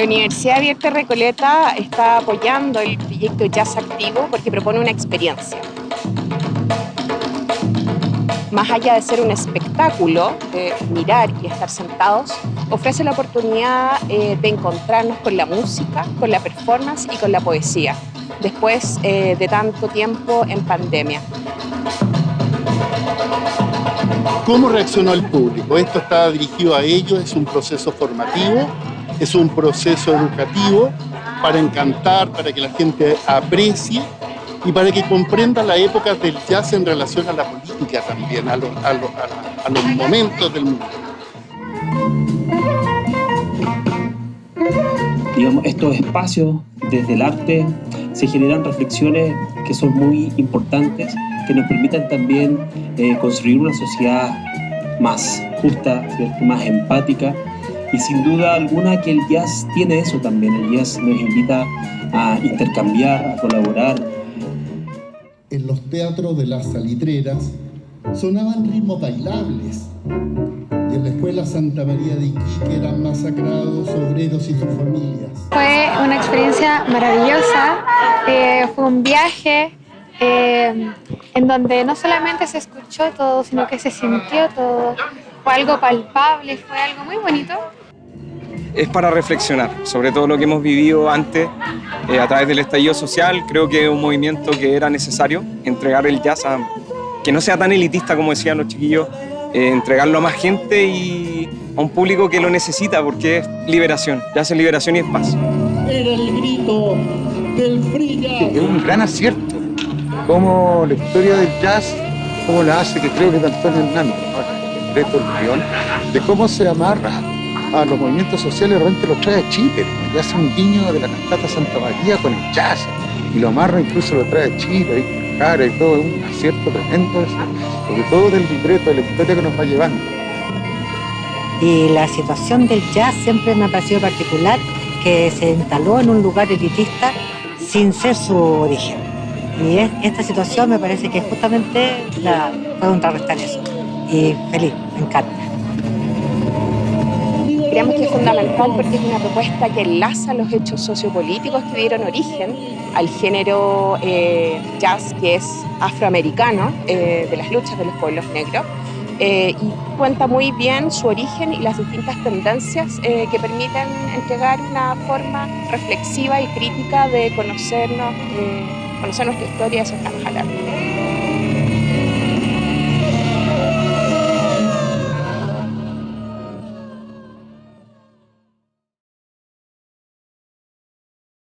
La Universidad Abierta Recoleta está apoyando el proyecto Jazz Activo porque propone una experiencia. Más allá de ser un espectáculo, de mirar y estar sentados, ofrece la oportunidad eh, de encontrarnos con la música, con la performance y con la poesía, después eh, de tanto tiempo en pandemia. ¿Cómo reaccionó el público? Esto está dirigido a ellos, es un proceso formativo es un proceso educativo para encantar, para que la gente aprecie y para que comprenda la época del jazz en relación a la política también, a, los momentos del mundo. Digamos, estos espacios desde el arte se generan reflexiones que son muy importantes, que nos permitan también eh, construir una sociedad más justa, más empática, y sin duda alguna que el jazz tiene eso también. El jazz nos invita a intercambiar, a colaborar. En los teatros de las salitreras sonaban ritmos bailables. Y en la escuela Santa María de Iquique eran masacrados obreros y sus familias. Fue una experiencia maravillosa. Eh, fue un viaje eh, en donde no solamente se escuchó todo, sino que se sintió todo. Fue algo palpable, fue algo muy bonito es para reflexionar sobre todo lo que hemos vivido antes eh, a través del estallido social. Creo que es un movimiento que era necesario, entregar el jazz a que no sea tan elitista como decían los chiquillos, eh, entregarlo a más gente y a un público que lo necesita porque es liberación, jazz es liberación y es paz. Era el grito del Es un gran acierto, como la historia del jazz, como la hace, que creo que es de Antonio Hernández, de de cómo se amarra a los movimientos sociales realmente lo trae a Chile. Y hace un guiño de la cantata Santa María con el jazz. Y lo amarra incluso lo trae a Chile, ahí cara y todo. Es un acierto tremendo, sobre todo del libreto, de la historia que nos va llevando. Y la situación del jazz siempre me ha parecido particular, que se instaló en un lugar elitista sin ser su origen. Y esta situación me parece que justamente la puede contrarrestar eso. Y feliz, me encanta. Creemos que es fundamental porque es una propuesta que enlaza los hechos sociopolíticos que dieron origen al género eh, jazz que es afroamericano, eh, de las luchas de los pueblos negros, eh, y cuenta muy bien su origen y las distintas tendencias que permiten entregar una forma reflexiva y crítica de conocernos, conocer nuestra historia y eso está